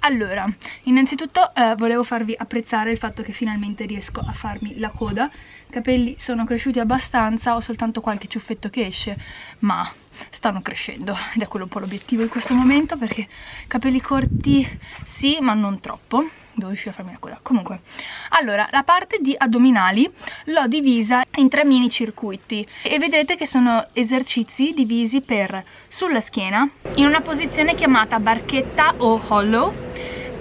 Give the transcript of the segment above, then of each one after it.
Allora, innanzitutto eh, volevo farvi apprezzare il fatto che finalmente riesco a farmi la coda. I capelli sono cresciuti abbastanza, ho soltanto qualche ciuffetto che esce, ma stanno crescendo ed è quello un po' l'obiettivo in questo momento perché capelli corti sì, ma non troppo devo riuscire a farmi la coda comunque allora la parte di addominali l'ho divisa in tre mini circuiti e vedrete che sono esercizi divisi per sulla schiena in una posizione chiamata barchetta o hollow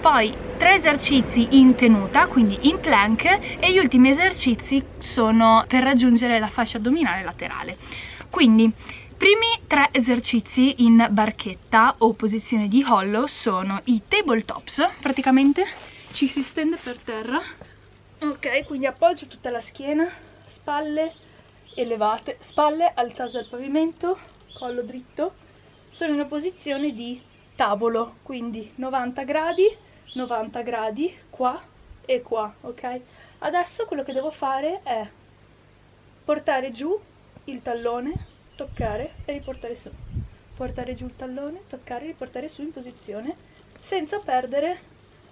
poi tre esercizi in tenuta, quindi in plank e gli ultimi esercizi sono per raggiungere la fascia addominale laterale. Quindi primi tre esercizi in barchetta o posizione di hollow sono i tabletops, praticamente ci si stende per terra. Ok quindi appoggio tutta la schiena spalle elevate spalle alzate dal pavimento collo dritto. Sono in una posizione di tavolo quindi 90 gradi 90 gradi qua e qua ok? Adesso quello che devo fare è portare giù il tallone toccare e riportare su. Portare giù il tallone toccare e riportare su in posizione senza perdere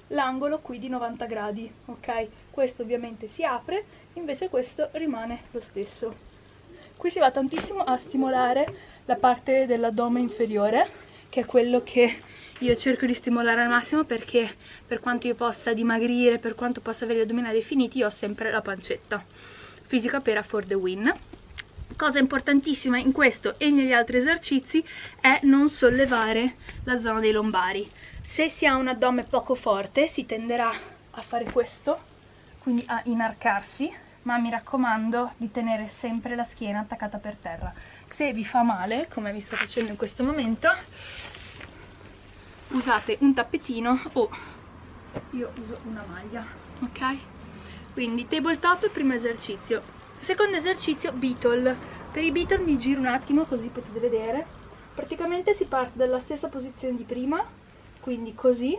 l'angolo qui di 90 gradi ok questo ovviamente si apre invece questo rimane lo stesso qui si va tantissimo a stimolare la parte dell'addome inferiore che è quello che io cerco di stimolare al massimo perché per quanto io possa dimagrire, per quanto possa avere gli addominali definiti, io ho sempre la pancetta. Fisica pera for the win. Cosa importantissima in questo e negli altri esercizi è non sollevare la zona dei lombari se si ha un addome poco forte si tenderà a fare questo quindi a inarcarsi ma mi raccomando di tenere sempre la schiena attaccata per terra. Se vi fa male come vi sto facendo in questo momento usate un tappetino o io uso una maglia ok? Quindi tabletop primo esercizio. Secondo esercizio beetle. Per i beetle mi giro un attimo così potete vedere. Praticamente si parte dalla stessa posizione di prima quindi così.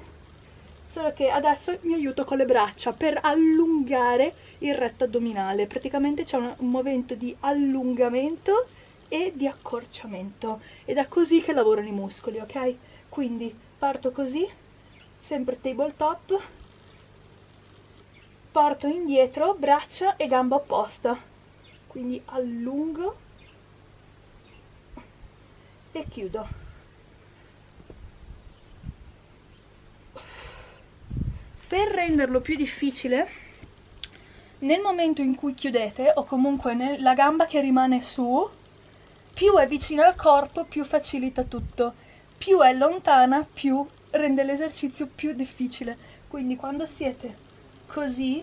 Solo che adesso mi aiuto con le braccia per allungare il retto addominale. Praticamente c'è un, un movimento di allungamento e di accorciamento. Ed è così che lavorano i muscoli ok? Quindi parto così sempre tabletop. Porto indietro braccia e gamba opposta. Quindi allungo e chiudo per renderlo più difficile nel momento in cui chiudete o comunque la gamba che rimane su più è vicina al corpo più facilita tutto. Più è lontana più rende l'esercizio più difficile. Quindi quando siete così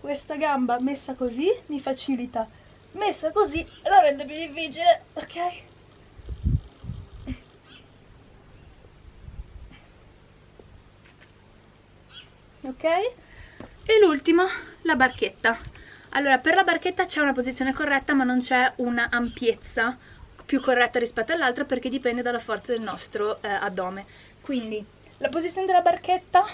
questa gamba messa così mi facilita. Messa così la rende più difficile ok ok? E l'ultimo, la barchetta. Allora, per la barchetta c'è una posizione corretta ma non c'è una ampiezza più corretta rispetto all'altra perché dipende dalla forza del nostro eh, addome. Quindi, la posizione della barchetta,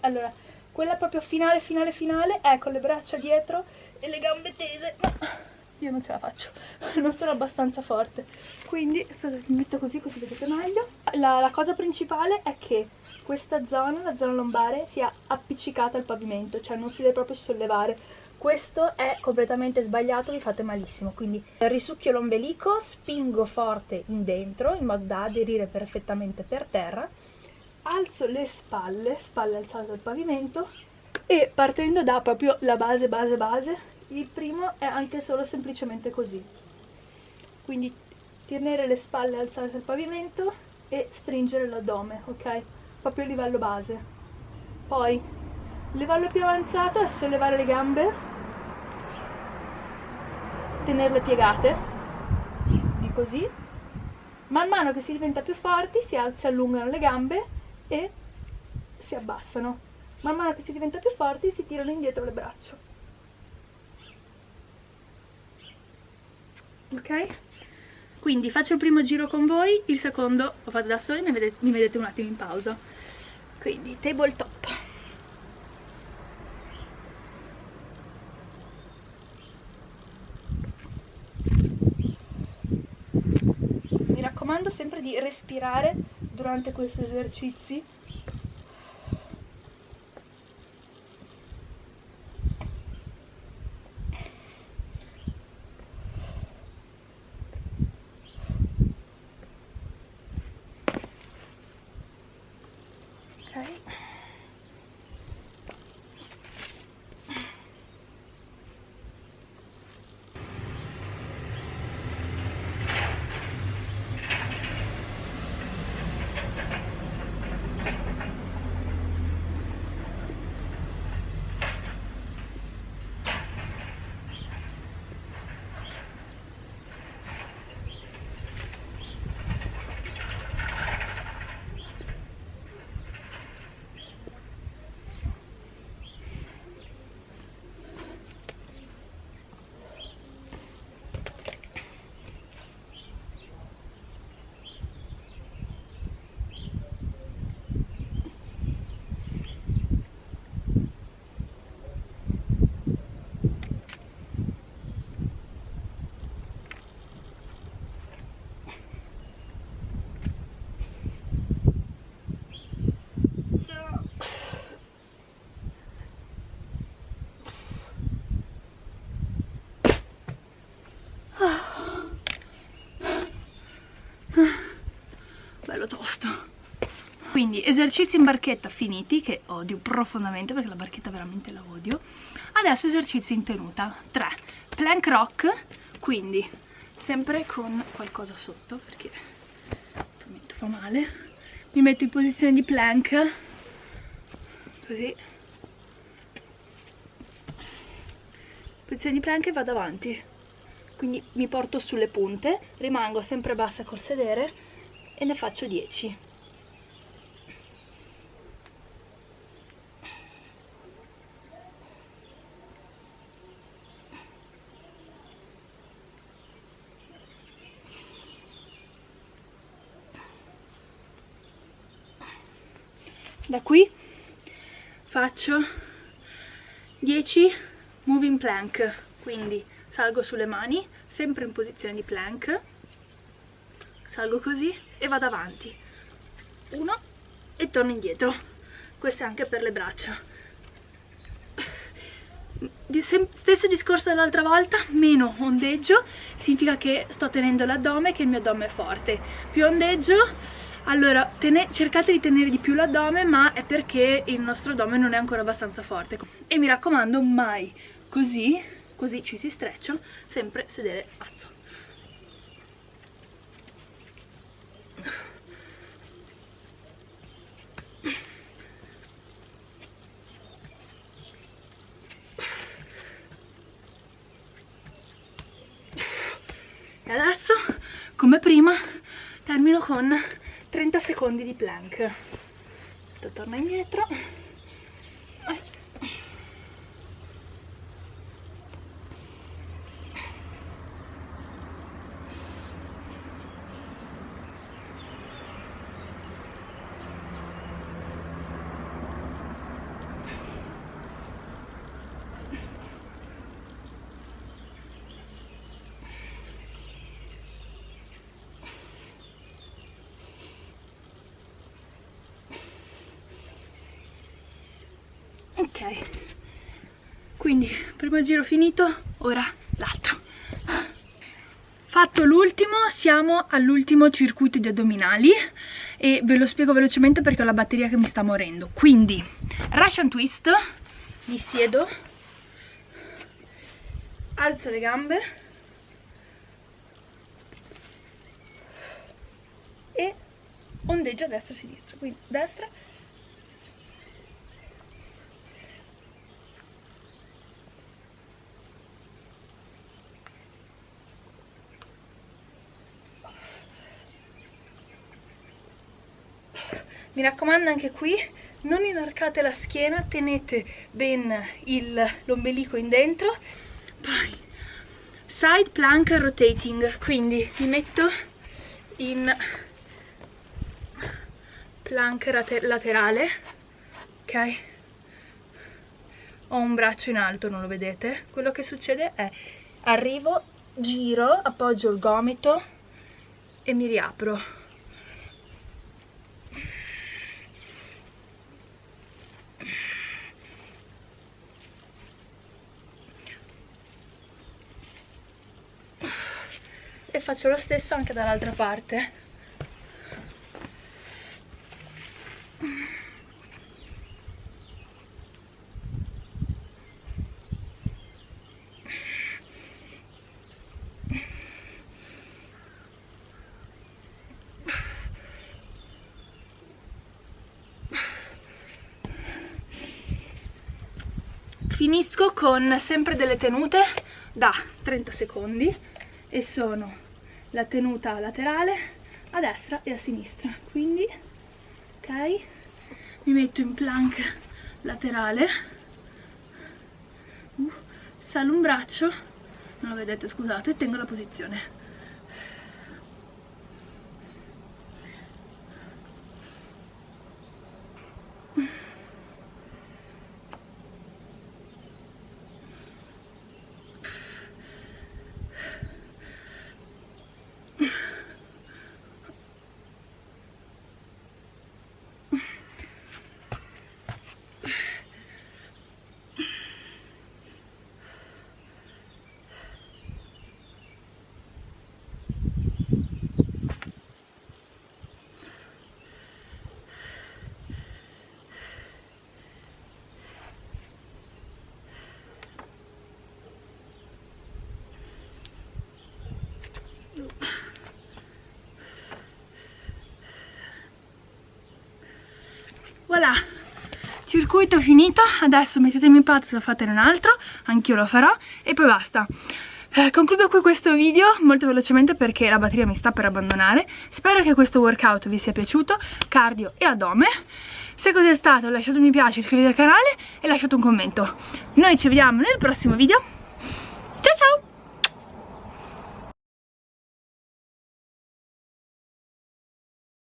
allora, quella proprio finale, finale, finale è con le braccia dietro e le gambe tese. io non ce la faccio, non sono abbastanza forte. Quindi, aspetta, mi metto così così vedete meglio. La, la cosa principale è che questa zona, la zona lombare, sia appiccicata al pavimento, cioè non si deve proprio sollevare. Questo è completamente sbagliato, vi fate malissimo, quindi risucchio l'ombelico, spingo forte in dentro in modo da aderire perfettamente per terra, alzo le spalle, spalle alzate al pavimento e partendo da proprio la base, base, base, il primo è anche solo semplicemente così. Quindi tenere le spalle alzate al pavimento e stringere l'addome, ok? Proprio a livello base. Poi livello più avanzato è sollevare le gambe tenerle piegate di così. Man mano che si diventa più forti si, si allungano le gambe e si abbassano. Man mano che si diventa più forti si tirano indietro le braccia. Ok? quindi faccio il primo giro con voi il secondo lo fate da soli mi vedete, mi vedete un attimo in pausa quindi tabletop mi raccomando sempre di respirare durante questi esercizi bello tosto. Quindi esercizi in barchetta finiti che odio profondamente perché la barchetta veramente la odio. Adesso esercizi in tenuta 3 plank rock quindi sempre con qualcosa sotto perché prometto fa male. Mi metto in posizione di plank così. Posizione di plank e vado avanti. Quindi mi porto sulle punte rimango sempre bassa col sedere e ne faccio 10 da qui faccio 10 moving plank. Quindi salgo sulle mani sempre in posizione di plank. Salgo così e vado avanti uno e torno indietro questo è anche per le braccia stesso discorso dell'altra volta meno ondeggio significa che sto tenendo l'addome che il mio addome è forte più ondeggio allora, cercate di tenere di più l'addome, ma è perché il nostro addome non è ancora abbastanza forte. E mi raccomando, mai così, così ci si streccia, sempre sedere. E adesso, come prima, termino con 30 secondi di plank. Torna indietro ok. Quindi primo giro finito ora l'altro. Fatto l'ultimo siamo all'ultimo circuito di addominali e ve lo spiego velocemente perché ho la batteria che mi sta morendo. Quindi Russian twist mi siedo alzo le gambe e ondeggio a destra e a sinistra. Quindi destra mi raccomando anche qui non inarcate la schiena tenete ben l'ombelico in dentro. Poi side plank rotating quindi mi metto in plank laterale ok? Ho un braccio in alto non lo vedete. Quello che succede è arrivo giro appoggio il gomito e mi riapro e faccio lo stesso anche dall'altra parte. Finisco con sempre delle tenute da 30 secondi e sono la tenuta laterale a destra e a sinistra. Quindi ok mi metto in plank laterale. Uh, salo un braccio. Non lo vedete scusate tengo la posizione voilà circuito finito adesso mettetemi in pazzo fatene un altro anch'io lo farò e poi basta. Eh, concludo qui questo video molto velocemente perché la batteria mi sta per abbandonare. Spero che questo workout vi sia piaciuto cardio e addome. Se così è stato lasciate un mi piace, iscrivetevi al canale e lasciate un commento. Noi ci vediamo nel prossimo video